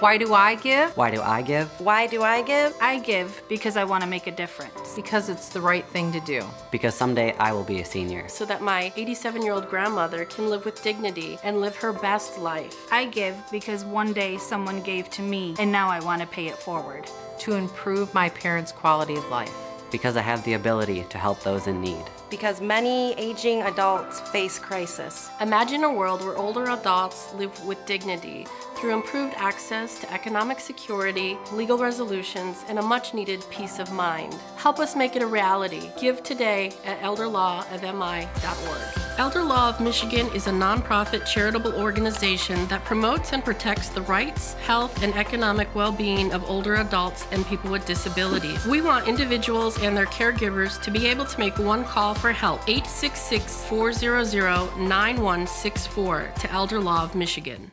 Why do I give? Why do I give? Why do I give? I give because I want to make a difference. Because it's the right thing to do. Because someday I will be a senior. So that my 87 year old grandmother can live with dignity and live her best life. I give because one day someone gave to me and now I want to pay it forward. To improve my parents' quality of life. Because I have the ability to help those in need. Because many aging adults face crisis. Imagine a world where older adults live with dignity through improved access to economic security, legal resolutions, and a much needed peace of mind. Help us make it a reality. Give today at elderlawofmi.org. Elder Law of Michigan is a nonprofit charitable organization that promotes and protects the rights, health, and economic well being of older adults and people with disabilities. We want individuals and their caregivers to be able to make one call for help 866 400 9164 to Elder Law of Michigan.